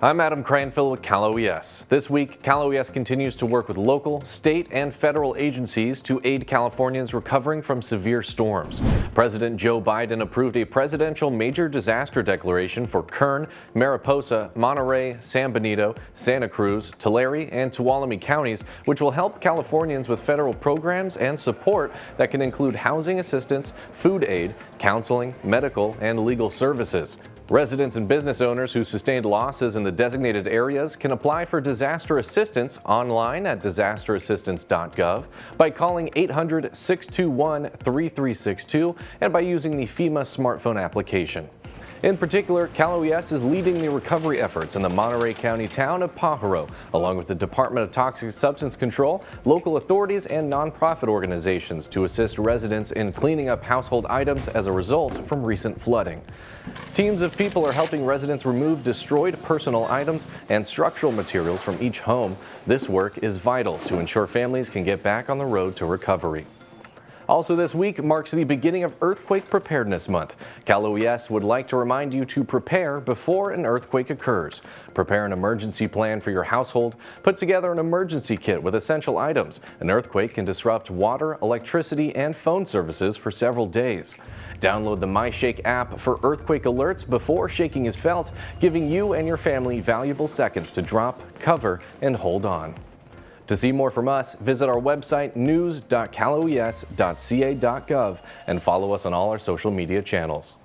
I'm Adam Cranfill with Cal OES. This week, Cal OES continues to work with local, state, and federal agencies to aid Californians recovering from severe storms. President Joe Biden approved a presidential major disaster declaration for Kern, Mariposa, Monterey, San Benito, Santa Cruz, Tulare, and Tuolumne counties, which will help Californians with federal programs and support that can include housing assistance, food aid, counseling, medical, and legal services. Residents and business owners who sustained losses in the designated areas can apply for disaster assistance online at disasterassistance.gov by calling 800-621-3362 and by using the FEMA smartphone application. In particular, Cal OES is leading the recovery efforts in the Monterey County town of Pajaro, along with the Department of Toxic Substance Control, local authorities, and nonprofit organizations to assist residents in cleaning up household items as a result from recent flooding. Teams of people are helping residents remove destroyed personal items and structural materials from each home. This work is vital to ensure families can get back on the road to recovery. Also this week marks the beginning of Earthquake Preparedness Month. Cal OES would like to remind you to prepare before an earthquake occurs. Prepare an emergency plan for your household. Put together an emergency kit with essential items. An earthquake can disrupt water, electricity, and phone services for several days. Download the MyShake app for earthquake alerts before shaking is felt, giving you and your family valuable seconds to drop, cover, and hold on. To see more from us, visit our website news.caloes.ca.gov and follow us on all our social media channels.